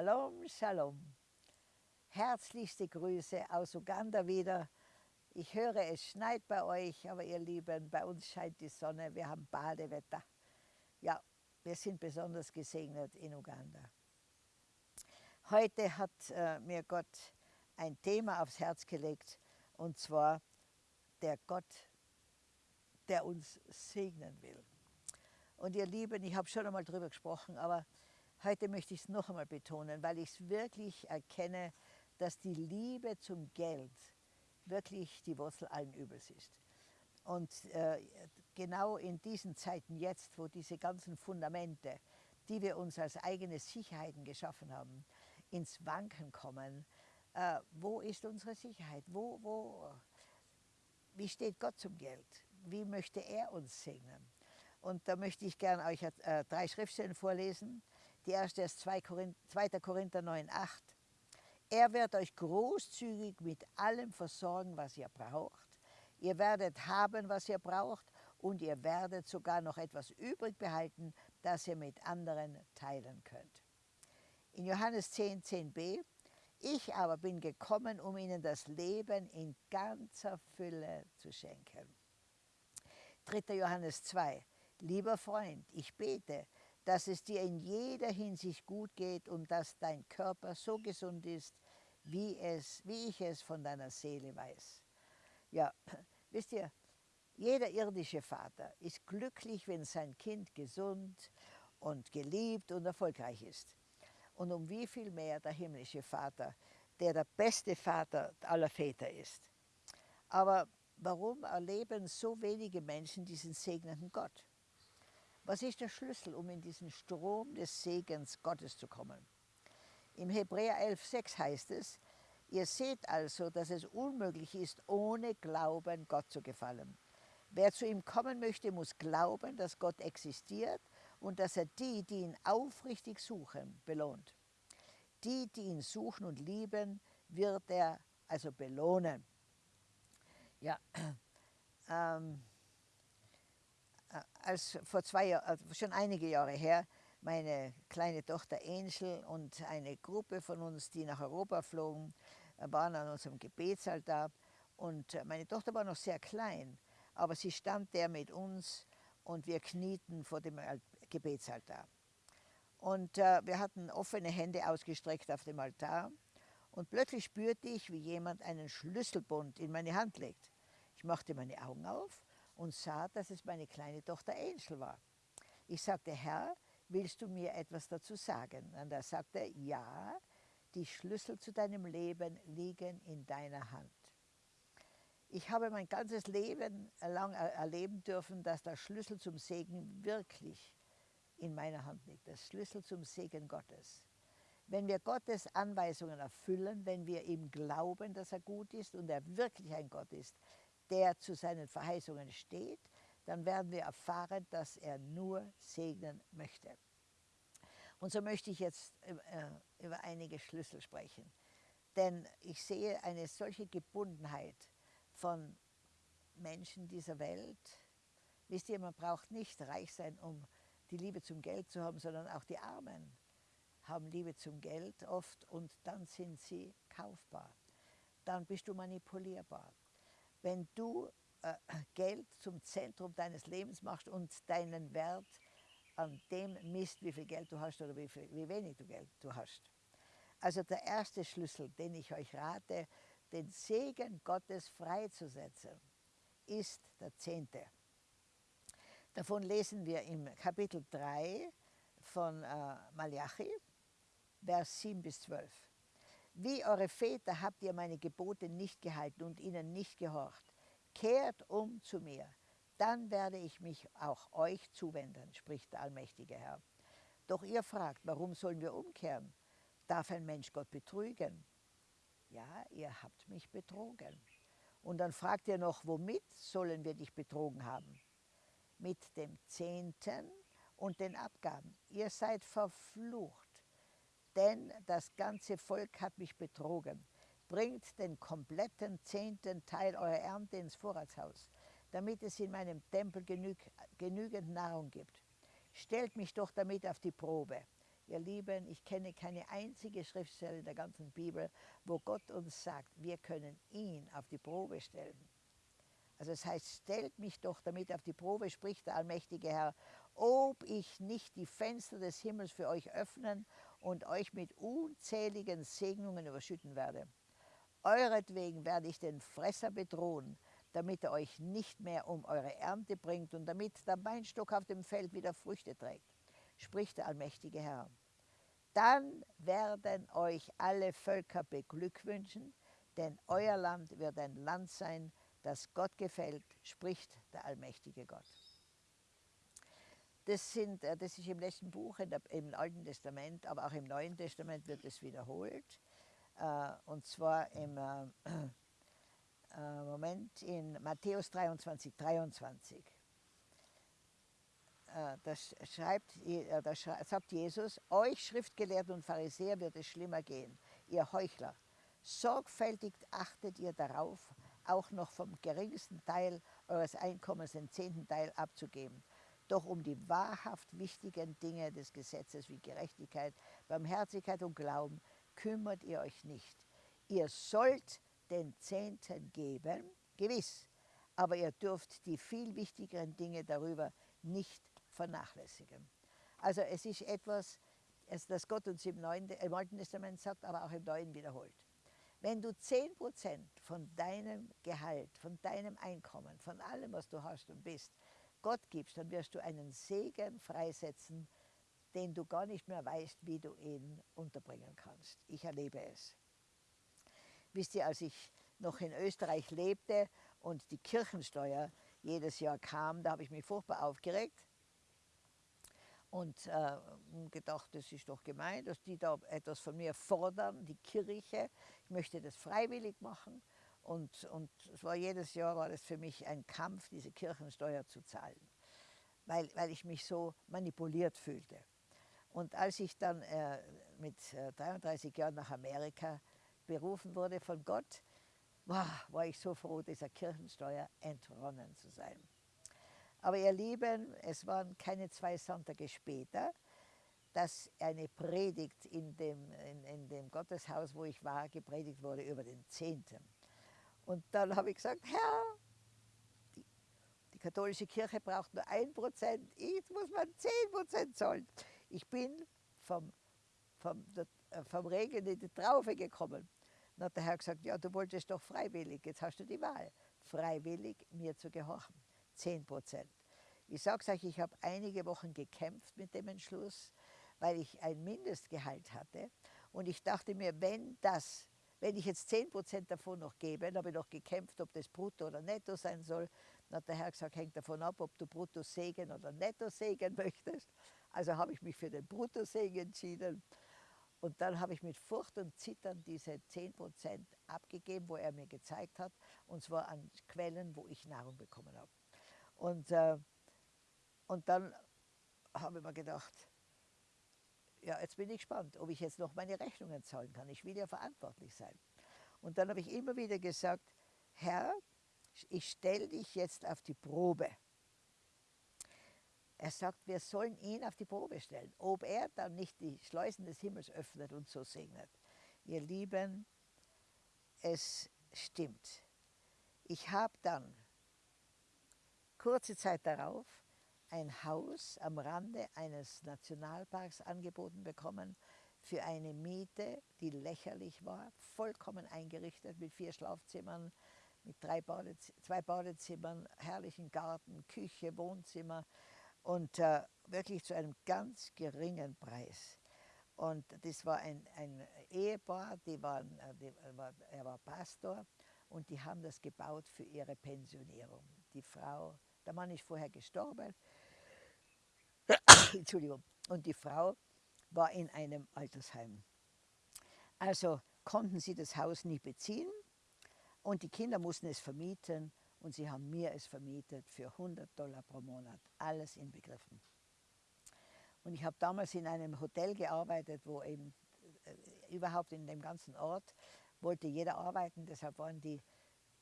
Shalom, Shalom. Herzlichste Grüße aus Uganda wieder. Ich höre, es schneit bei euch, aber ihr Lieben, bei uns scheint die Sonne, wir haben Badewetter. Ja, wir sind besonders gesegnet in Uganda. Heute hat äh, mir Gott ein Thema aufs Herz gelegt, und zwar der Gott, der uns segnen will. Und ihr Lieben, ich habe schon einmal darüber gesprochen, aber heute möchte ich es noch einmal betonen, weil ich es wirklich erkenne, dass die Liebe zum Geld wirklich die Wurzel allen Übels ist. Und äh, genau in diesen Zeiten jetzt, wo diese ganzen Fundamente, die wir uns als eigene Sicherheiten geschaffen haben, ins Wanken kommen, äh, wo ist unsere Sicherheit? Wo, wo, wie steht Gott zum Geld? Wie möchte er uns segnen? Und da möchte ich gerne euch äh, drei Schriftstellen vorlesen. Die erste ist 2. Korinther 9, 8. Er wird euch großzügig mit allem versorgen, was ihr braucht. Ihr werdet haben, was ihr braucht und ihr werdet sogar noch etwas übrig behalten, das ihr mit anderen teilen könnt. In Johannes 10, 10b, ich aber bin gekommen, um ihnen das Leben in ganzer Fülle zu schenken. 3. Johannes 2, lieber Freund, ich bete, dass es dir in jeder Hinsicht gut geht und dass dein Körper so gesund ist, wie, es, wie ich es von deiner Seele weiß. Ja, wisst ihr, jeder irdische Vater ist glücklich, wenn sein Kind gesund und geliebt und erfolgreich ist. Und um wie viel mehr der himmlische Vater, der der beste Vater aller Väter ist. Aber warum erleben so wenige Menschen diesen segnenden Gott? Was ist der Schlüssel, um in diesen Strom des Segens Gottes zu kommen? Im Hebräer 11,6 heißt es, ihr seht also, dass es unmöglich ist, ohne Glauben Gott zu gefallen. Wer zu ihm kommen möchte, muss glauben, dass Gott existiert und dass er die, die ihn aufrichtig suchen, belohnt. Die, die ihn suchen und lieben, wird er also belohnen. Ja, ähm, äh, als vor zwei Jahren, äh, schon einige Jahre her, meine kleine Tochter Angel und eine Gruppe von uns, die nach Europa flogen, äh, waren an unserem Gebetsaltar. Und meine Tochter war noch sehr klein, aber sie stand der mit uns und wir knieten vor dem Gebetsaltar. Und äh, wir hatten offene Hände ausgestreckt auf dem Altar und plötzlich spürte ich, wie jemand einen Schlüsselbund in meine Hand legt. Ich machte meine Augen auf und sah, dass es meine kleine Tochter Angel war. Ich sagte, Herr, willst du mir etwas dazu sagen? Und er sagte, ja, die Schlüssel zu deinem Leben liegen in deiner Hand. Ich habe mein ganzes Leben lang erleben dürfen, dass der Schlüssel zum Segen wirklich in meiner Hand liegt, der Schlüssel zum Segen Gottes. Wenn wir Gottes Anweisungen erfüllen, wenn wir ihm glauben, dass er gut ist und er wirklich ein Gott ist, der zu seinen Verheißungen steht, dann werden wir erfahren, dass er nur segnen möchte. Und so möchte ich jetzt äh, über einige Schlüssel sprechen. Denn ich sehe eine solche Gebundenheit von Menschen dieser Welt. Wisst ihr, man braucht nicht reich sein, um die Liebe zum Geld zu haben, sondern auch die Armen haben Liebe zum Geld oft und dann sind sie kaufbar. Dann bist du manipulierbar. Wenn du äh, Geld zum Zentrum deines Lebens machst und deinen Wert an dem misst, wie viel Geld du hast oder wie, viel, wie wenig du Geld du hast. Also der erste Schlüssel, den ich euch rate, den Segen Gottes freizusetzen, ist der Zehnte. Davon lesen wir im Kapitel 3 von äh, Malachi, Vers 7 bis 12. Wie eure Väter habt ihr meine Gebote nicht gehalten und ihnen nicht gehorcht. Kehrt um zu mir, dann werde ich mich auch euch zuwenden, spricht der allmächtige Herr. Doch ihr fragt, warum sollen wir umkehren? Darf ein Mensch Gott betrügen? Ja, ihr habt mich betrogen. Und dann fragt ihr noch, womit sollen wir dich betrogen haben? Mit dem Zehnten und den Abgaben. Ihr seid verflucht denn das ganze Volk hat mich betrogen. Bringt den kompletten zehnten Teil eurer Ernte ins Vorratshaus, damit es in meinem Tempel genüg, genügend Nahrung gibt. Stellt mich doch damit auf die Probe. Ihr Lieben, ich kenne keine einzige Schriftstelle in der ganzen Bibel, wo Gott uns sagt, wir können ihn auf die Probe stellen. Also es heißt, stellt mich doch damit auf die Probe, spricht der allmächtige Herr, ob ich nicht die Fenster des Himmels für euch öffnen und euch mit unzähligen Segnungen überschütten werde. Euretwegen werde ich den Fresser bedrohen, damit er euch nicht mehr um eure Ernte bringt und damit der Weinstock auf dem Feld wieder Früchte trägt, spricht der allmächtige Herr dann werden euch alle Völker beglückwünschen, denn euer Land wird ein Land sein, das Gott gefällt, spricht der allmächtige Gott. Das, sind, äh, das ist im letzten Buch, im Alten Testament, aber auch im Neuen Testament wird es wiederholt. Äh, und zwar im äh, Moment in Matthäus 23, 23. Äh, das, schreibt, das sagt Jesus, euch Schriftgelehrten und Pharisäer wird es schlimmer gehen, ihr Heuchler. Sorgfältig achtet ihr darauf, auch noch vom geringsten Teil eures Einkommens den zehnten Teil abzugeben. Doch um die wahrhaft wichtigen Dinge des Gesetzes wie Gerechtigkeit, Barmherzigkeit und Glauben kümmert ihr euch nicht. Ihr sollt den Zehnten geben, gewiss, aber ihr dürft die viel wichtigeren Dinge darüber nicht vernachlässigen. Also es ist etwas, das Gott uns im, Neuen, im Alten Testament sagt, aber auch im Neuen wiederholt. Wenn du 10% von deinem Gehalt, von deinem Einkommen, von allem, was du hast und bist, Gott gibst, dann wirst du einen Segen freisetzen, den du gar nicht mehr weißt, wie du ihn unterbringen kannst. Ich erlebe es. Wisst ihr, als ich noch in Österreich lebte und die Kirchensteuer jedes Jahr kam, da habe ich mich furchtbar aufgeregt, und äh, gedacht, das ist doch gemein, dass die da etwas von mir fordern, die Kirche. Ich möchte das freiwillig machen. Und, und es war jedes Jahr war das für mich ein Kampf, diese Kirchensteuer zu zahlen, weil, weil ich mich so manipuliert fühlte. Und als ich dann äh, mit äh, 33 Jahren nach Amerika berufen wurde von Gott, war, war ich so froh, dieser Kirchensteuer entronnen zu sein. Aber ihr Lieben, es waren keine zwei Sonntage später, dass eine Predigt in dem, in, in dem Gotteshaus, wo ich war, gepredigt wurde über den Zehnten. Und dann habe ich gesagt, Herr, die, die katholische Kirche braucht nur ein Prozent, jetzt muss man zehn Prozent zahlen. Ich bin vom, vom, äh, vom Regen in die Traufe gekommen. Dann hat der Herr gesagt, ja, du wolltest doch freiwillig, jetzt hast du die Wahl, freiwillig mir zu gehorchen. 10 Prozent. Ich sage euch, ich habe einige Wochen gekämpft mit dem Entschluss, weil ich ein Mindestgehalt hatte. Und ich dachte mir, wenn das, wenn ich jetzt 10 Prozent davon noch gebe, dann habe ich noch gekämpft, ob das brutto oder netto sein soll. Dann hat der Herr gesagt, hängt davon ab, ob du brutto Segen oder netto Segen möchtest. Also habe ich mich für den Bruttosegen entschieden. Und dann habe ich mit Furcht und Zittern diese 10 Prozent abgegeben, wo er mir gezeigt hat, und zwar an Quellen, wo ich Nahrung bekommen habe. Und, äh, und dann habe ich mir gedacht, ja, jetzt bin ich gespannt, ob ich jetzt noch meine Rechnungen zahlen kann. Ich will ja verantwortlich sein. Und dann habe ich immer wieder gesagt, Herr, ich stelle dich jetzt auf die Probe. Er sagt, wir sollen ihn auf die Probe stellen, ob er dann nicht die Schleusen des Himmels öffnet und so segnet. Ihr Lieben, es stimmt. Ich habe dann kurze Zeit darauf ein Haus am Rande eines Nationalparks angeboten bekommen für eine Miete, die lächerlich war, vollkommen eingerichtet mit vier Schlafzimmern, mit drei Badez zwei Badezimmern, herrlichen Garten, Küche, Wohnzimmer und äh, wirklich zu einem ganz geringen Preis. Und das war ein, ein Ehepaar, die waren, äh, die war, er war Pastor und die haben das gebaut für ihre Pensionierung. Die Frau der Mann ist vorher gestorben. Entschuldigung. Und die Frau war in einem Altersheim. Also konnten sie das Haus nie beziehen und die Kinder mussten es vermieten und sie haben mir es vermietet für 100 Dollar pro Monat, alles inbegriffen. Und ich habe damals in einem Hotel gearbeitet, wo eben äh, überhaupt in dem ganzen Ort wollte jeder arbeiten, deshalb waren die,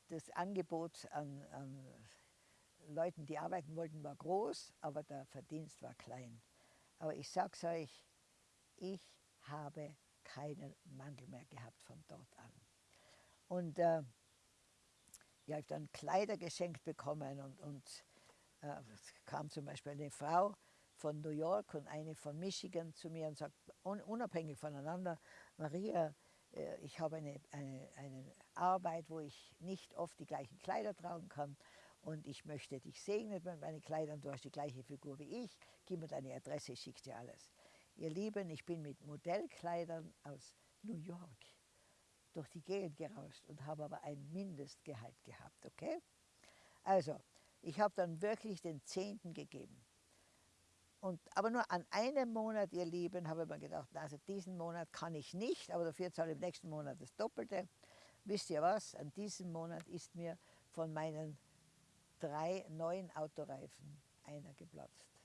das Angebot an, an Leuten, die arbeiten wollten, war groß, aber der Verdienst war klein. Aber ich sage es euch, ich habe keinen Mangel mehr gehabt von dort an. Und äh, ich habe dann Kleider geschenkt bekommen und, und äh, kam zum Beispiel eine Frau von New York und eine von Michigan zu mir und sagt, un unabhängig voneinander, Maria, äh, ich habe eine, eine, eine Arbeit, wo ich nicht oft die gleichen Kleider tragen kann und ich möchte dich segnen mit meinen Kleidern, du hast die gleiche Figur wie ich, gib mir deine Adresse, ich schicke dir alles. Ihr Lieben, ich bin mit Modellkleidern aus New York durch die Gegend gerauscht und habe aber ein Mindestgehalt gehabt, okay? Also, ich habe dann wirklich den Zehnten gegeben. Und, aber nur an einem Monat, ihr Lieben, habe ich mir gedacht, also diesen Monat kann ich nicht, aber dafür zahle ich im nächsten Monat das Doppelte. Wisst ihr was? An diesem Monat ist mir von meinen drei neuen Autoreifen einer geplatzt.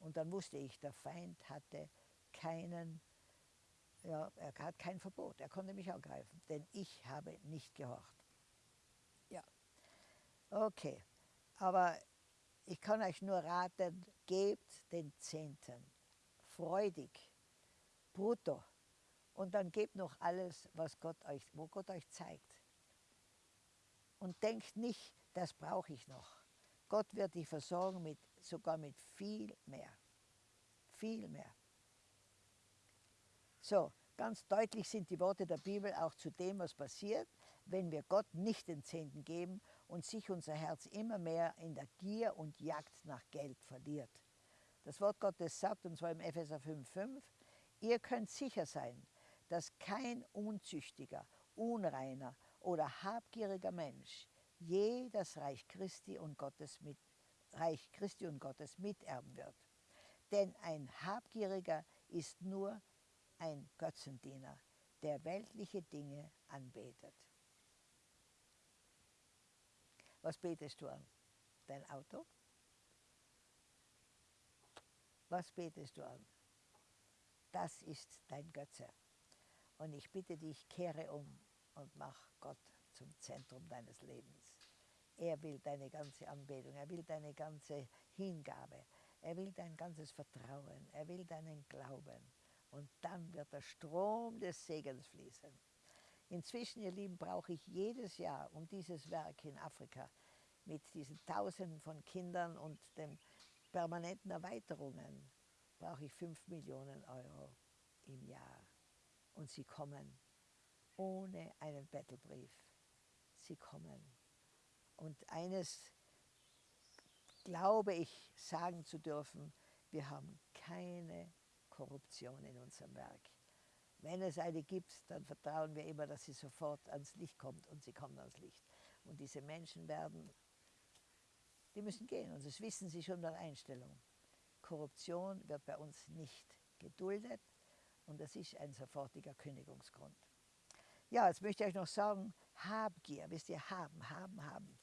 Und dann wusste ich, der Feind hatte keinen, ja, er hat kein Verbot, er konnte mich angreifen, denn ich habe nicht gehorcht. Ja, okay, aber ich kann euch nur raten, gebt den Zehnten, freudig, brutto. Und dann gebt noch alles, was Gott euch, wo Gott euch zeigt. Und denkt nicht, das brauche ich noch. Gott wird dich versorgen mit, sogar mit viel mehr. Viel mehr. So, ganz deutlich sind die Worte der Bibel auch zu dem, was passiert, wenn wir Gott nicht den Zehnten geben und sich unser Herz immer mehr in der Gier und Jagd nach Geld verliert. Das Wort Gottes sagt, und zwar im Epheser 5,5, ihr könnt sicher sein, dass kein unzüchtiger, unreiner oder habgieriger Mensch je das Reich Christi und Gottes, mit, Reich Christi und Gottes miterben wird. Denn ein Habgieriger ist nur ein Götzendiener, der weltliche Dinge anbetet. Was betest du an? Dein Auto? Was betest du an? Das ist dein Götze. Und ich bitte dich, kehre um und mach Gott zum Zentrum deines Lebens. Er will deine ganze Anbetung, er will deine ganze Hingabe, er will dein ganzes Vertrauen, er will deinen Glauben. Und dann wird der Strom des Segens fließen. Inzwischen, ihr Lieben, brauche ich jedes Jahr um dieses Werk in Afrika mit diesen Tausenden von Kindern und den permanenten Erweiterungen, brauche ich 5 Millionen Euro im Jahr. Und sie kommen ohne einen Bettelbrief. Sie kommen. Und eines glaube ich sagen zu dürfen, wir haben keine Korruption in unserem Werk. Wenn es eine gibt, dann vertrauen wir immer, dass sie sofort ans Licht kommt und sie kommt ans Licht. Und diese Menschen werden, die müssen gehen und das wissen sie schon bei der Einstellung. Korruption wird bei uns nicht geduldet und das ist ein sofortiger Kündigungsgrund. Ja, jetzt möchte ich euch noch sagen, Habgier, wisst ihr, haben, haben, haben.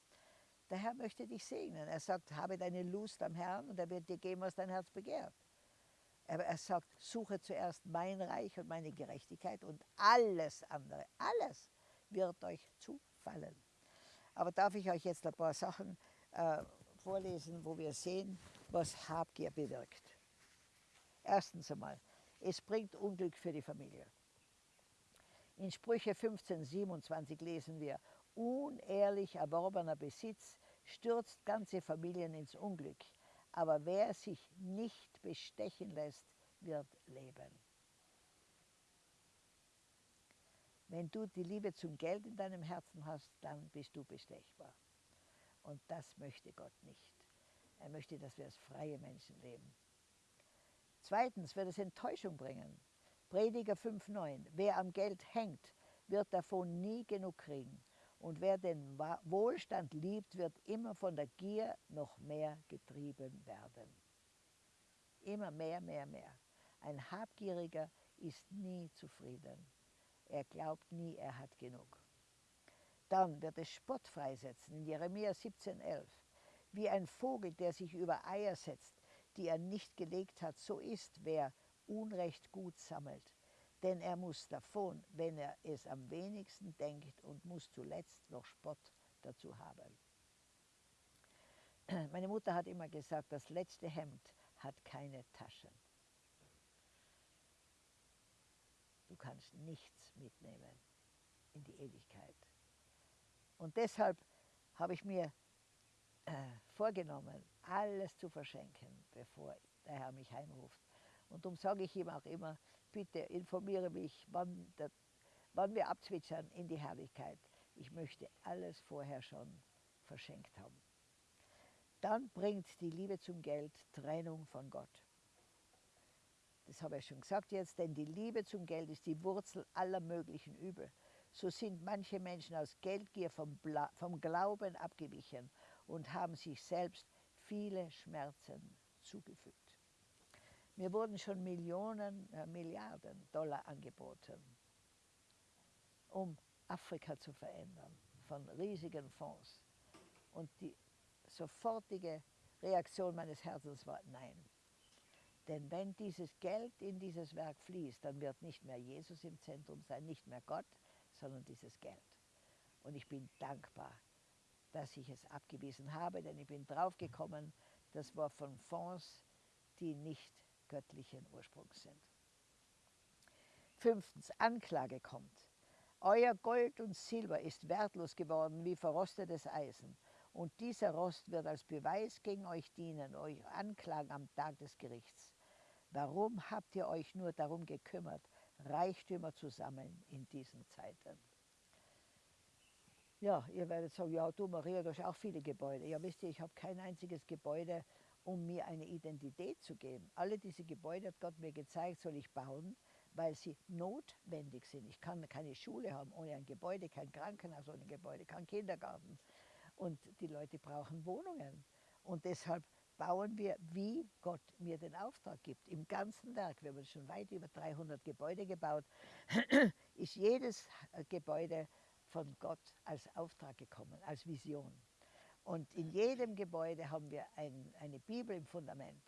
Der Herr möchte dich segnen. Er sagt, habe deine Lust am Herrn und er wird dir geben, was dein Herz begehrt. Aber er sagt, suche zuerst mein Reich und meine Gerechtigkeit und alles andere, alles wird euch zufallen. Aber darf ich euch jetzt ein paar Sachen äh, vorlesen, wo wir sehen, was Habgier bewirkt. Erstens einmal, es bringt Unglück für die Familie. In Sprüche 15, 27 lesen wir, unehrlich erworbener Besitz stürzt ganze Familien ins Unglück aber wer sich nicht bestechen lässt, wird leben. Wenn du die Liebe zum Geld in deinem Herzen hast, dann bist du bestechbar. Und das möchte Gott nicht. Er möchte, dass wir als freie Menschen leben. Zweitens wird es Enttäuschung bringen. Prediger 5,9. Wer am Geld hängt, wird davon nie genug kriegen. Und wer den Wohlstand liebt, wird immer von der Gier noch mehr getrieben werden. Immer mehr, mehr, mehr. Ein Habgieriger ist nie zufrieden. Er glaubt nie, er hat genug. Dann wird es Spott freisetzen in Jeremia 17,11. Wie ein Vogel, der sich über Eier setzt, die er nicht gelegt hat, so ist, wer Unrecht gut sammelt denn er muss davon, wenn er es am wenigsten denkt und muss zuletzt noch Spott dazu haben. Meine Mutter hat immer gesagt, das letzte Hemd hat keine Taschen. du kannst nichts mitnehmen in die Ewigkeit. Und deshalb habe ich mir äh, vorgenommen, alles zu verschenken, bevor der Herr mich heimruft. Und darum sage ich ihm auch immer, bitte informiere mich, wann, der, wann wir abzwitschern in die Herrlichkeit. Ich möchte alles vorher schon verschenkt haben. Dann bringt die Liebe zum Geld Trennung von Gott. Das habe ich schon gesagt jetzt, denn die Liebe zum Geld ist die Wurzel aller möglichen Übel. So sind manche Menschen aus Geldgier vom, vom Glauben abgewichen und haben sich selbst viele Schmerzen zugefügt. Mir wurden schon Millionen, äh, Milliarden Dollar angeboten, um Afrika zu verändern, von riesigen Fonds. Und die sofortige Reaktion meines Herzens war Nein. Denn wenn dieses Geld in dieses Werk fließt, dann wird nicht mehr Jesus im Zentrum sein, nicht mehr Gott, sondern dieses Geld. Und ich bin dankbar, dass ich es abgewiesen habe, denn ich bin draufgekommen, das war von Fonds, die nicht göttlichen Ursprungs sind. Fünftens, Anklage kommt. Euer Gold und Silber ist wertlos geworden wie verrostetes Eisen. Und dieser Rost wird als Beweis gegen euch dienen, euch anklagen am Tag des Gerichts. Warum habt ihr euch nur darum gekümmert, Reichtümer zu sammeln in diesen Zeiten? Ja, ihr werdet sagen, ja du Maria, du hast auch viele Gebäude. Ja, wisst ihr, ich habe kein einziges Gebäude, um mir eine Identität zu geben. Alle diese Gebäude hat Gott mir gezeigt, soll ich bauen, weil sie notwendig sind. Ich kann keine Schule haben ohne ein Gebäude, kein Krankenhaus ohne Gebäude, kein Kindergarten. Und die Leute brauchen Wohnungen. Und deshalb bauen wir, wie Gott mir den Auftrag gibt. Im ganzen Werk, wir haben schon weit über 300 Gebäude gebaut, ist jedes Gebäude von Gott als Auftrag gekommen, als Vision. Und in jedem Gebäude haben wir ein, eine Bibel im Fundament.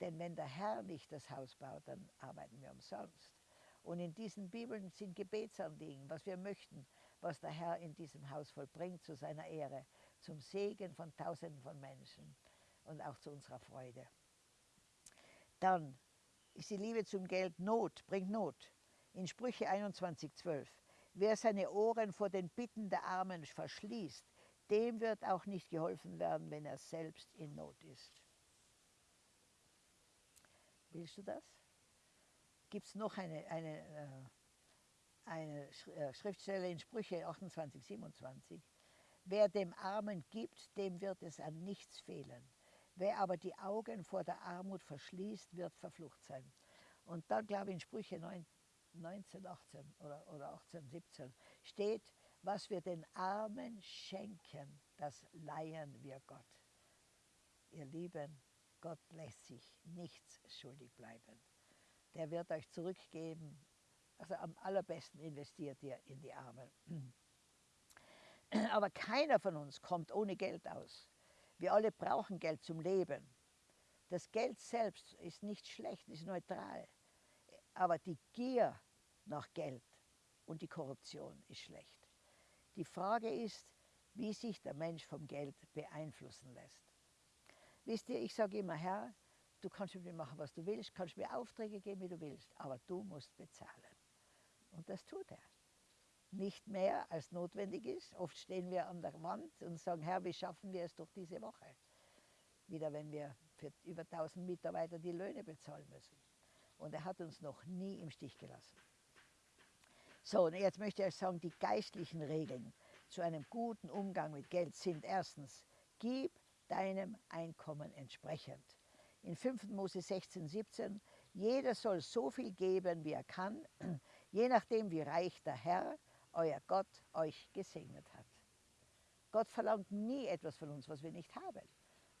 Denn wenn der Herr nicht das Haus baut, dann arbeiten wir umsonst. Und in diesen Bibeln sind Gebetsanliegen, was wir möchten, was der Herr in diesem Haus vollbringt zu seiner Ehre, zum Segen von Tausenden von Menschen und auch zu unserer Freude. Dann ist die Liebe zum Geld Not, bringt Not. In Sprüche 21,12. Wer seine Ohren vor den Bitten der Armen verschließt, dem wird auch nicht geholfen werden, wenn er selbst in Not ist. Willst du das? Gibt es noch eine, eine, äh, eine äh, Schriftstelle in Sprüche 28, 27? Wer dem Armen gibt, dem wird es an nichts fehlen. Wer aber die Augen vor der Armut verschließt, wird verflucht sein. Und dann, glaube ich, in Sprüche 9, 19, 18 oder, oder 18, 17 steht, was wir den Armen schenken, das leihen wir Gott. Ihr Lieben, Gott lässt sich nichts schuldig bleiben. Der wird euch zurückgeben. Also am allerbesten investiert ihr in die Armen. Aber keiner von uns kommt ohne Geld aus. Wir alle brauchen Geld zum Leben. Das Geld selbst ist nicht schlecht, ist neutral. Aber die Gier nach Geld und die Korruption ist schlecht. Die Frage ist, wie sich der Mensch vom Geld beeinflussen lässt. Wisst ihr, ich sage immer, Herr, du kannst mit mir machen, was du willst, kannst mir Aufträge geben, wie du willst, aber du musst bezahlen. Und das tut er. Nicht mehr, als notwendig ist. Oft stehen wir an der Wand und sagen, Herr, wie schaffen wir es durch diese Woche? Wieder, wenn wir für über 1000 Mitarbeiter die Löhne bezahlen müssen. Und er hat uns noch nie im Stich gelassen. So, und jetzt möchte ich euch sagen, die geistlichen Regeln zu einem guten Umgang mit Geld sind erstens, gib deinem Einkommen entsprechend. In 5. Mose 16, 17, jeder soll so viel geben, wie er kann, je nachdem, wie reich der Herr, euer Gott, euch gesegnet hat. Gott verlangt nie etwas von uns, was wir nicht haben.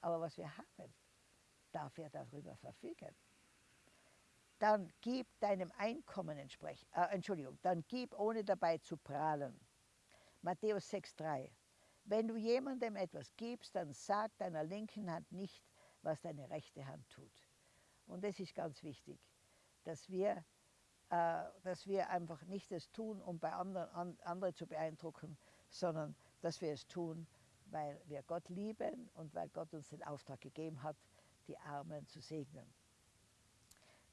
Aber was wir haben, darf er darüber verfügen dann gib deinem Einkommen entsprechend, äh, Entschuldigung, dann gib ohne dabei zu prahlen. Matthäus 6,3 Wenn du jemandem etwas gibst, dann sag deiner linken Hand nicht, was deine rechte Hand tut. Und das ist ganz wichtig, dass wir, äh, dass wir einfach nicht das tun, um bei anderen an, andere zu beeindrucken, sondern dass wir es tun, weil wir Gott lieben und weil Gott uns den Auftrag gegeben hat, die Armen zu segnen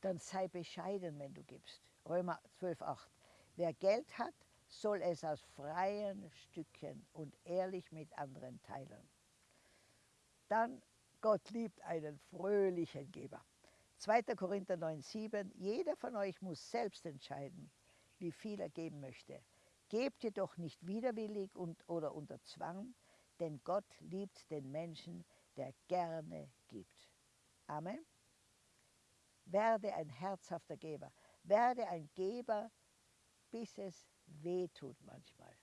dann sei bescheiden, wenn du gibst. Römer 12,8. Wer Geld hat, soll es aus freien Stücken und ehrlich mit anderen teilen. Dann Gott liebt einen fröhlichen Geber. 2. Korinther 9,7 Jeder von euch muss selbst entscheiden, wie viel er geben möchte. Gebt jedoch nicht widerwillig und, oder unter Zwang, denn Gott liebt den Menschen, der gerne gibt. Amen. Werde ein herzhafter Geber. Werde ein Geber, bis es weh tut manchmal.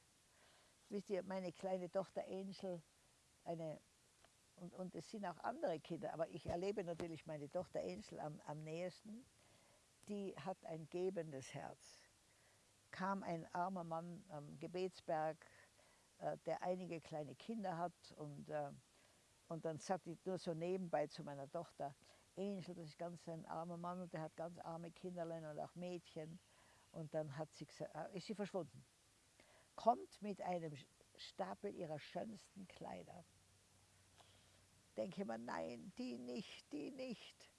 Wisst ihr, meine kleine Tochter Angel, eine, und, und es sind auch andere Kinder, aber ich erlebe natürlich meine Tochter Angel am, am nächsten, die hat ein gebendes Herz. Kam ein armer Mann am Gebetsberg, äh, der einige kleine Kinder hat und, äh, und dann sagte ich nur so nebenbei zu meiner Tochter, Angel, das ist ganz ein armer Mann und der hat ganz arme Kinderlein und auch Mädchen. Und dann hat sie gesagt, äh, ist sie verschwunden. Kommt mit einem Stapel ihrer schönsten Kleider. Denke mir, nein, die nicht, die nicht.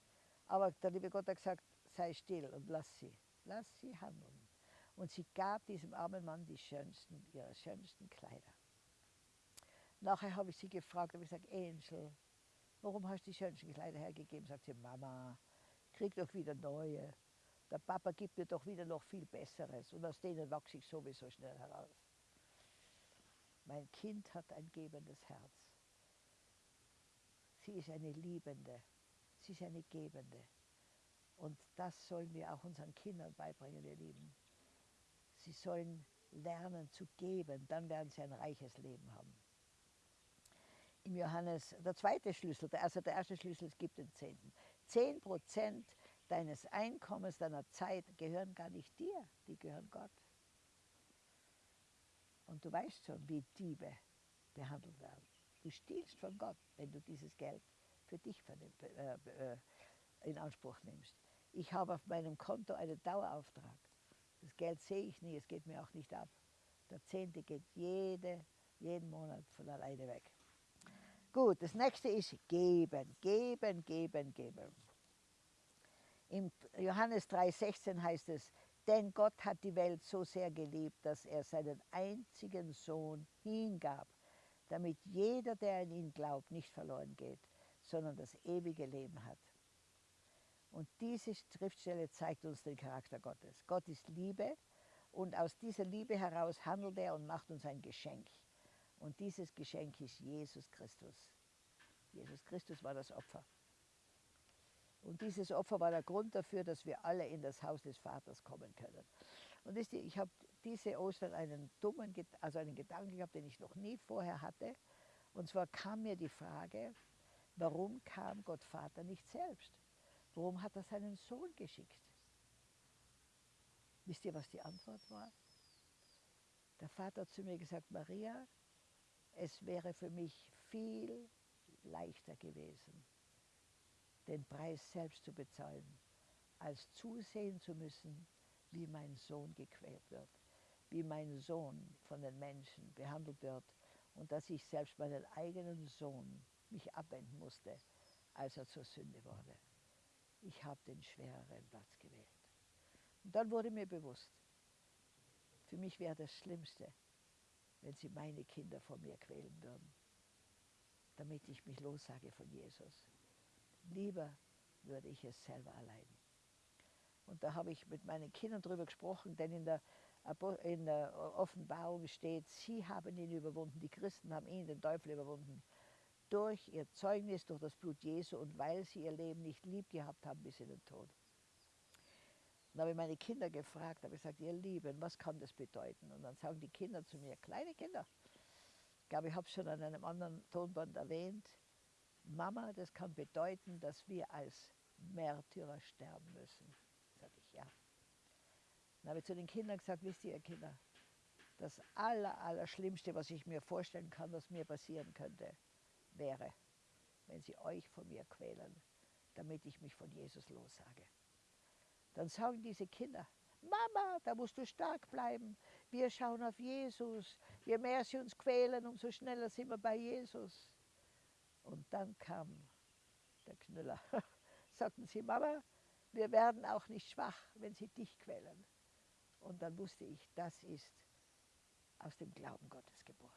Aber der liebe Gott hat gesagt, sei still und lass sie, lass sie handeln. Und sie gab diesem armen Mann die schönsten, ihre schönsten Kleider. Nachher habe ich sie gefragt, habe ich gesagt, Angel, warum hast du die schönsten Kleider hergegeben? Sagt sie, Mama, krieg doch wieder neue. Der Papa gibt mir doch wieder noch viel Besseres und aus denen wachse ich sowieso schnell heraus. Mein Kind hat ein gebendes Herz. Sie ist eine Liebende, sie ist eine Gebende. Und das sollen wir auch unseren Kindern beibringen, ihr Lieben. Sie sollen lernen zu geben, dann werden sie ein reiches Leben haben im Johannes, der zweite Schlüssel, also der erste Schlüssel, es gibt den Zehnten. Zehn Prozent deines Einkommens, deiner Zeit gehören gar nicht dir, die gehören Gott. Und du weißt schon, wie Diebe behandelt werden. Du stiehlst von Gott, wenn du dieses Geld für dich äh, äh, in Anspruch nimmst. Ich habe auf meinem Konto einen Dauerauftrag. Das Geld sehe ich nie, es geht mir auch nicht ab. Der Zehnte geht jede, jeden Monat von alleine weg. Gut, das nächste ist geben, geben, geben, geben. Im Johannes 3,16 heißt es, denn Gott hat die Welt so sehr geliebt, dass er seinen einzigen Sohn hingab, damit jeder, der an ihn glaubt, nicht verloren geht, sondern das ewige Leben hat. Und diese Schriftstelle zeigt uns den Charakter Gottes. Gott ist Liebe und aus dieser Liebe heraus handelt er und macht uns ein Geschenk. Und dieses Geschenk ist Jesus Christus. Jesus Christus war das Opfer. Und dieses Opfer war der Grund dafür, dass wir alle in das Haus des Vaters kommen können. Und ich habe diese Ostern einen dummen, also einen Gedanken gehabt, den ich noch nie vorher hatte. Und zwar kam mir die Frage, warum kam Gott Vater nicht selbst? Warum hat er seinen Sohn geschickt? Wisst ihr, was die Antwort war? Der Vater hat zu mir gesagt, Maria, es wäre für mich viel leichter gewesen, den Preis selbst zu bezahlen, als zusehen zu müssen, wie mein Sohn gequält wird, wie mein Sohn von den Menschen behandelt wird und dass ich selbst meinen eigenen Sohn mich abwenden musste, als er zur Sünde wurde. Ich habe den schwereren Platz gewählt. Und dann wurde mir bewusst, für mich wäre das Schlimmste, wenn sie meine Kinder vor mir quälen würden, damit ich mich lossage von Jesus. Lieber würde ich es selber erleiden. Und da habe ich mit meinen Kindern darüber gesprochen, denn in der, in der Offenbarung steht, sie haben ihn überwunden, die Christen haben ihn, den Teufel überwunden, durch ihr Zeugnis, durch das Blut Jesu und weil sie ihr Leben nicht lieb gehabt haben bis in den Tod. Dann habe ich meine Kinder gefragt, habe gesagt, ihr Lieben, was kann das bedeuten? Und dann sagen die Kinder zu mir, kleine Kinder, ich glaube, ich habe es schon an einem anderen Tonband erwähnt, Mama, das kann bedeuten, dass wir als Märtyrer sterben müssen. Sage ich, ja. Dann habe ich zu den Kindern gesagt, wisst ihr, Kinder, das aller, aller Schlimmste, was ich mir vorstellen kann, was mir passieren könnte, wäre, wenn sie euch von mir quälen, damit ich mich von Jesus lossage. Dann sagen diese Kinder, Mama, da musst du stark bleiben. Wir schauen auf Jesus. Je mehr sie uns quälen, umso schneller sind wir bei Jesus. Und dann kam der Knüller. Sagten sie, Mama, wir werden auch nicht schwach, wenn sie dich quälen. Und dann wusste ich, das ist aus dem Glauben Gottes geboren.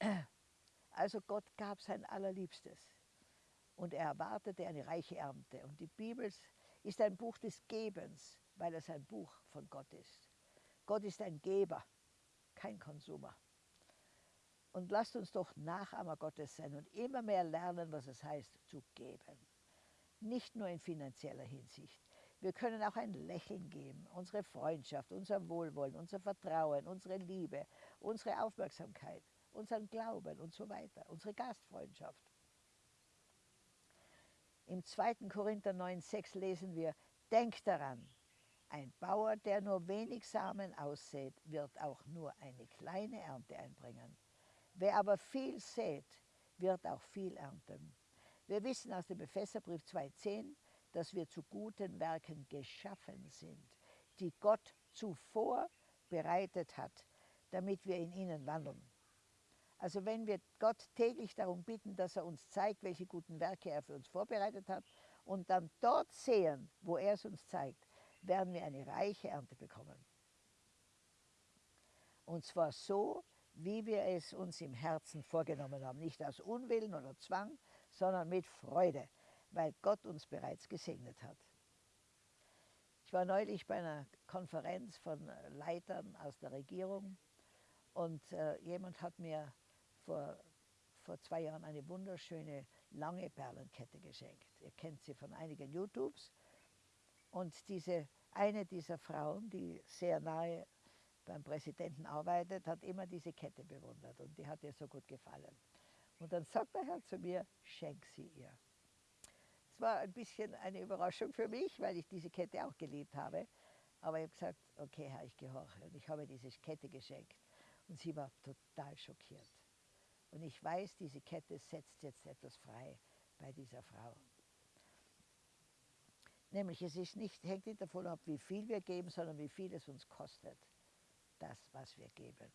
Also Gott gab sein Allerliebstes und er erwartete eine reiche Ernte. Und die Bibel ist ein Buch des Gebens, weil es ein Buch von Gott ist. Gott ist ein Geber, kein Konsumer. Und lasst uns doch Nachahmer Gottes sein und immer mehr lernen, was es heißt, zu geben. Nicht nur in finanzieller Hinsicht. Wir können auch ein Lächeln geben, unsere Freundschaft, unser Wohlwollen, unser Vertrauen, unsere Liebe, unsere Aufmerksamkeit, unseren Glauben und so weiter, unsere Gastfreundschaft. Im 2. Korinther 9,6 lesen wir, denkt daran, ein Bauer, der nur wenig Samen aussät, wird auch nur eine kleine Ernte einbringen. Wer aber viel sät, wird auch viel ernten. Wir wissen aus dem Epheserbrief 2,10, dass wir zu guten Werken geschaffen sind, die Gott zuvor bereitet hat, damit wir in ihnen wandeln. Also wenn wir Gott täglich darum bitten, dass er uns zeigt, welche guten Werke er für uns vorbereitet hat und dann dort sehen, wo er es uns zeigt, werden wir eine reiche Ernte bekommen. Und zwar so, wie wir es uns im Herzen vorgenommen haben. Nicht aus Unwillen oder Zwang, sondern mit Freude, weil Gott uns bereits gesegnet hat. Ich war neulich bei einer Konferenz von Leitern aus der Regierung und äh, jemand hat mir vor, vor zwei Jahren eine wunderschöne lange Perlenkette geschenkt. Ihr kennt sie von einigen YouTubes. Und diese, eine dieser Frauen, die sehr nahe beim Präsidenten arbeitet, hat immer diese Kette bewundert und die hat ihr so gut gefallen. Und dann sagt der Herr zu mir, schenk sie ihr. Es war ein bisschen eine Überraschung für mich, weil ich diese Kette auch geliebt habe. Aber ich habe gesagt, okay Herr, ich gehorche. Und ich habe diese Kette geschenkt. Und sie war total schockiert. Und ich weiß, diese Kette setzt jetzt etwas frei bei dieser Frau. Nämlich es ist nicht, hängt nicht davon ab, wie viel wir geben, sondern wie viel es uns kostet, das, was wir geben.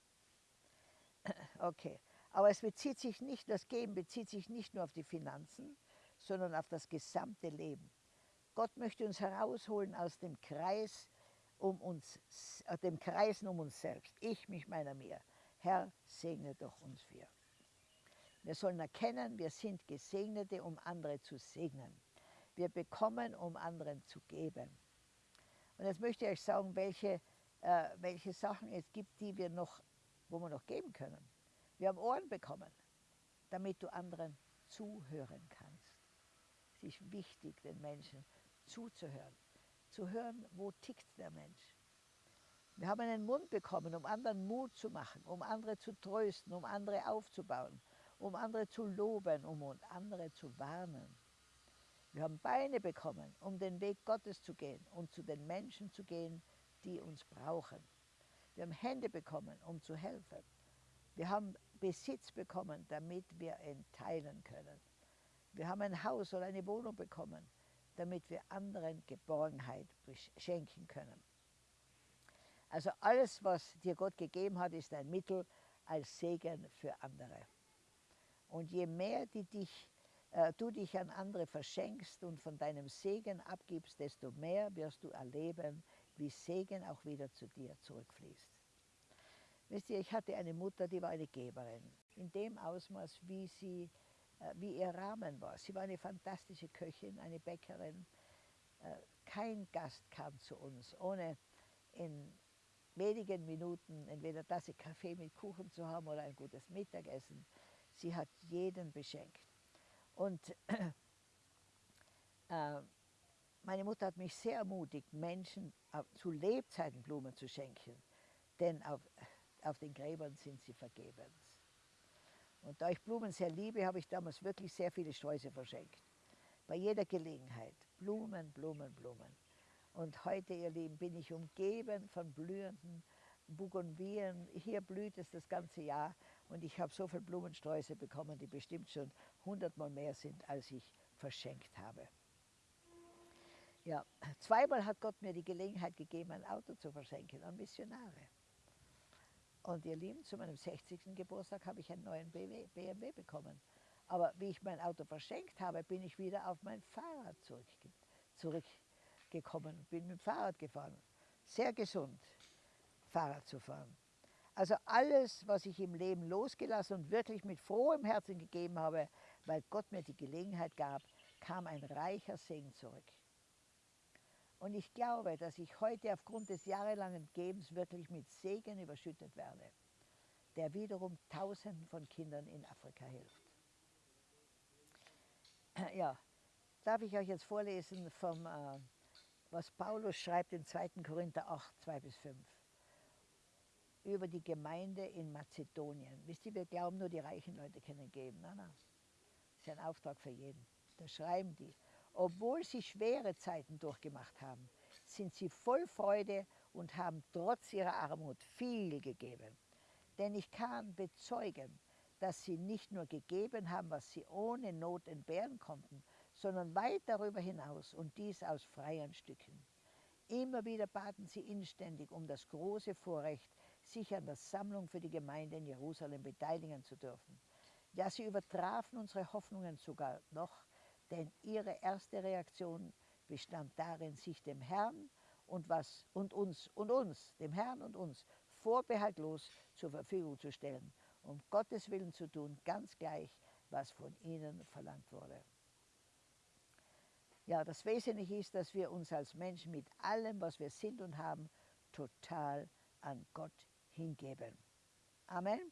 Okay, aber es bezieht sich nicht, das Geben bezieht sich nicht nur auf die Finanzen, sondern auf das gesamte Leben. Gott möchte uns herausholen aus dem Kreis um uns, dem Kreisen um uns selbst. Ich, mich, meiner, mir. Herr, segne doch uns wir. Wir sollen erkennen, wir sind Gesegnete, um andere zu segnen. Wir bekommen, um anderen zu geben. Und jetzt möchte ich euch sagen, welche, äh, welche Sachen es gibt, die wir noch, wo wir noch geben können. Wir haben Ohren bekommen, damit du anderen zuhören kannst. Es ist wichtig, den Menschen zuzuhören. Zu hören, wo tickt der Mensch. Wir haben einen Mund bekommen, um anderen Mut zu machen, um andere zu trösten, um andere aufzubauen, um andere zu loben, um andere zu warnen. Wir haben Beine bekommen, um den Weg Gottes zu gehen und zu den Menschen zu gehen, die uns brauchen. Wir haben Hände bekommen, um zu helfen. Wir haben Besitz bekommen, damit wir ihn teilen können. Wir haben ein Haus oder eine Wohnung bekommen, damit wir anderen Geborgenheit schenken können. Also alles, was dir Gott gegeben hat, ist ein Mittel als Segen für andere. Und je mehr die dich, äh, du dich an andere verschenkst und von deinem Segen abgibst, desto mehr wirst du erleben, wie Segen auch wieder zu dir zurückfließt. Wisst ihr, ich hatte eine Mutter, die war eine Geberin. In dem Ausmaß, wie, sie, äh, wie ihr Rahmen war. Sie war eine fantastische Köchin, eine Bäckerin. Äh, kein Gast kam zu uns, ohne in wenigen Minuten entweder Tasse Kaffee mit Kuchen zu haben oder ein gutes Mittagessen. Sie hat jeden beschenkt. Und äh, meine Mutter hat mich sehr ermutigt, Menschen zu Lebzeiten Blumen zu schenken, denn auf, auf den Gräbern sind sie vergebens. Und da ich Blumen sehr liebe, habe ich damals wirklich sehr viele Sträuße verschenkt. Bei jeder Gelegenheit. Blumen, Blumen, Blumen. Und heute, ihr Lieben, bin ich umgeben von blühenden Bougainvillen. Hier blüht es das ganze Jahr und ich habe so viele Blumensträuße bekommen, die bestimmt schon hundertmal mehr sind, als ich verschenkt habe. Ja, zweimal hat Gott mir die Gelegenheit gegeben, ein Auto zu verschenken an Missionare. Und ihr Lieben, zu meinem 60. Geburtstag habe ich einen neuen BMW bekommen. Aber wie ich mein Auto verschenkt habe, bin ich wieder auf mein Fahrrad zurück, zurückgegangen. gekommen, bin mit dem Fahrrad gefahren. Sehr gesund, Fahrrad zu fahren. Also alles, was ich im Leben losgelassen und wirklich mit frohem Herzen gegeben habe, weil Gott mir die Gelegenheit gab, kam ein reicher Segen zurück. Und ich glaube, dass ich heute aufgrund des jahrelangen Gebens wirklich mit Segen überschüttet werde, der wiederum Tausenden von Kindern in Afrika hilft. Ja, darf ich euch jetzt vorlesen, vom, äh, was Paulus schreibt in 2. Korinther 8, 2 bis 5 über die Gemeinde in Mazedonien. Wisst ihr, wir glauben nur, die reichen Leute können geben. Nein, nein. Das ist ein Auftrag für jeden. Da schreiben die, obwohl sie schwere Zeiten durchgemacht haben, sind sie voll Freude und haben trotz ihrer Armut viel gegeben. Denn ich kann bezeugen, dass sie nicht nur gegeben haben, was sie ohne Not entbehren konnten, sondern weit darüber hinaus und dies aus freien Stücken. Immer wieder baten sie inständig um das große Vorrecht, sich an der Sammlung für die Gemeinde in Jerusalem beteiligen zu dürfen. Ja, sie übertrafen unsere Hoffnungen sogar noch, denn ihre erste Reaktion bestand darin, sich dem Herrn und, was, und uns und uns, dem Herrn und uns, vorbehaltlos zur Verfügung zu stellen, um Gottes Willen zu tun, ganz gleich, was von ihnen verlangt wurde. Ja, das Wesentliche ist, dass wir uns als Menschen mit allem, was wir sind und haben, total an Gott hingeben. Amen.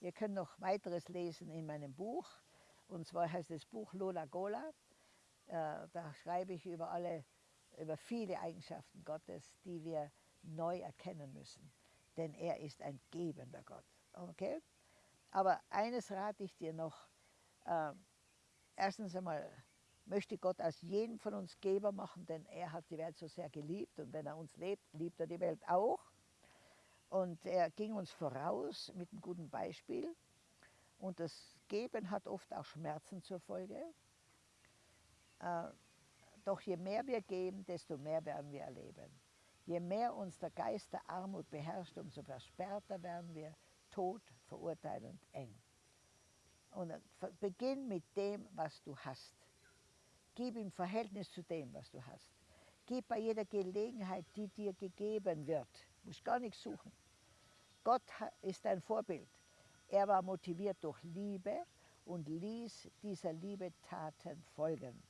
Ihr könnt noch weiteres lesen in meinem Buch. Und zwar heißt das Buch Lola Gola. Äh, da schreibe ich über alle, über viele Eigenschaften Gottes, die wir neu erkennen müssen. Denn er ist ein gebender Gott. Okay? Aber eines rate ich dir noch. Äh, erstens einmal möchte Gott aus jedem von uns Geber machen, denn er hat die Welt so sehr geliebt. Und wenn er uns lebt, liebt er die Welt auch. Und er ging uns voraus mit einem guten Beispiel. Und das Geben hat oft auch Schmerzen zur Folge. Äh, doch je mehr wir geben, desto mehr werden wir erleben. Je mehr uns der Geist der Armut beherrscht, umso versperrter werden wir tot, verurteilend, eng. Und beginn mit dem, was du hast. Gib im Verhältnis zu dem, was du hast. Gib bei jeder Gelegenheit, die dir gegeben wird. Du musst gar nichts suchen. Gott ist ein Vorbild. Er war motiviert durch Liebe und ließ dieser Liebe Taten folgen,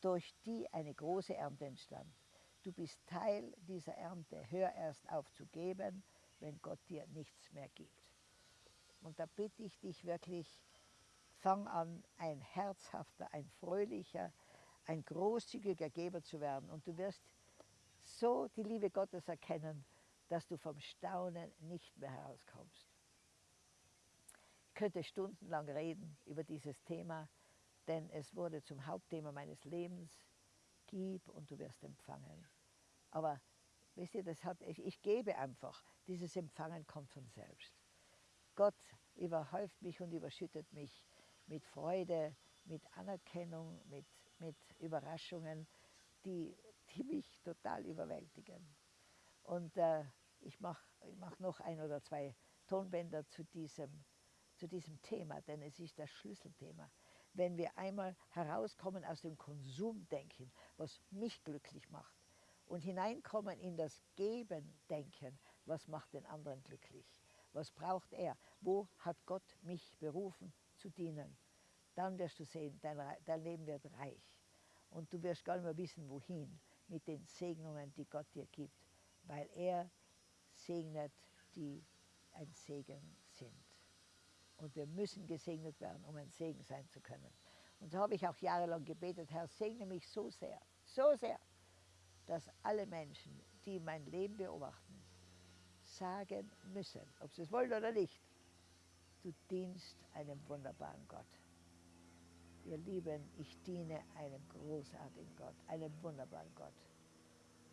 durch die eine große Ernte entstand. Du bist Teil dieser Ernte. Hör erst auf zu geben, wenn Gott dir nichts mehr gibt. Und da bitte ich dich wirklich, fang an, ein herzhafter, ein fröhlicher, ein großzügiger Geber zu werden. Und du wirst so die Liebe Gottes erkennen, dass du vom Staunen nicht mehr herauskommst. Ich könnte stundenlang reden über dieses Thema, denn es wurde zum Hauptthema meines Lebens. Gib und du wirst empfangen. Aber wisst ihr, das hat, ich, ich gebe einfach. Dieses Empfangen kommt von selbst. Gott überhäuft mich und überschüttet mich mit Freude, mit Anerkennung, mit mit Überraschungen, die, die mich total überwältigen. Und äh, ich mache ich mach noch ein oder zwei Tonbänder zu diesem, zu diesem Thema, denn es ist das Schlüsselthema. Wenn wir einmal herauskommen aus dem Konsumdenken, was mich glücklich macht, und hineinkommen in das Geben-Denken, was macht den anderen glücklich? Was braucht er? Wo hat Gott mich berufen zu dienen? dann wirst du sehen, dein, dein Leben wird reich. Und du wirst gar nicht mehr wissen, wohin mit den Segnungen, die Gott dir gibt, weil er segnet, die ein Segen sind. Und wir müssen gesegnet werden, um ein Segen sein zu können. Und so habe ich auch jahrelang gebetet, Herr, segne mich so sehr, so sehr, dass alle Menschen, die mein Leben beobachten, sagen müssen, ob sie es wollen oder nicht, du dienst einem wunderbaren Gott. Ihr Lieben, ich diene einem großartigen Gott, einem wunderbaren Gott.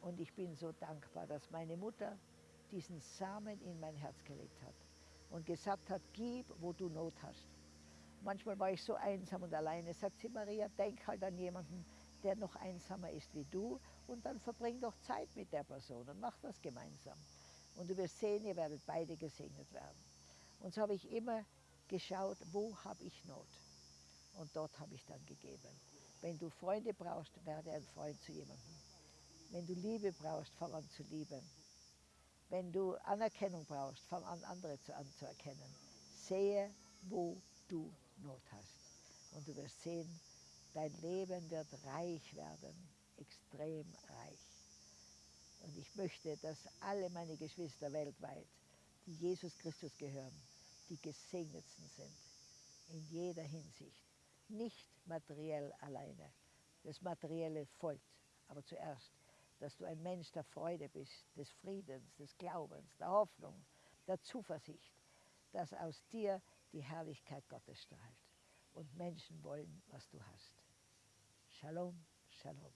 Und ich bin so dankbar, dass meine Mutter diesen Samen in mein Herz gelegt hat und gesagt hat, gib, wo du Not hast. Manchmal war ich so einsam und alleine. Sagt sie, Maria, denk halt an jemanden, der noch einsamer ist wie du und dann verbring doch Zeit mit der Person und mach das gemeinsam. Und du wirst sehen, ihr werdet beide gesegnet werden. Und so habe ich immer geschaut, wo habe ich Not. Und dort habe ich dann gegeben. Wenn du Freunde brauchst, werde ein Freund zu jemandem. Wenn du Liebe brauchst, fang an zu lieben. Wenn du Anerkennung brauchst, fang an, andere zu, anzuerkennen. Sehe, wo du Not hast. Und du wirst sehen, dein Leben wird reich werden, extrem reich. Und ich möchte, dass alle meine Geschwister weltweit, die Jesus Christus gehören, die gesegnetsten sind. In jeder Hinsicht. Nicht materiell alleine. Das Materielle folgt. Aber zuerst, dass du ein Mensch der Freude bist, des Friedens, des Glaubens, der Hoffnung, der Zuversicht, dass aus dir die Herrlichkeit Gottes strahlt und Menschen wollen, was du hast. Shalom, Shalom.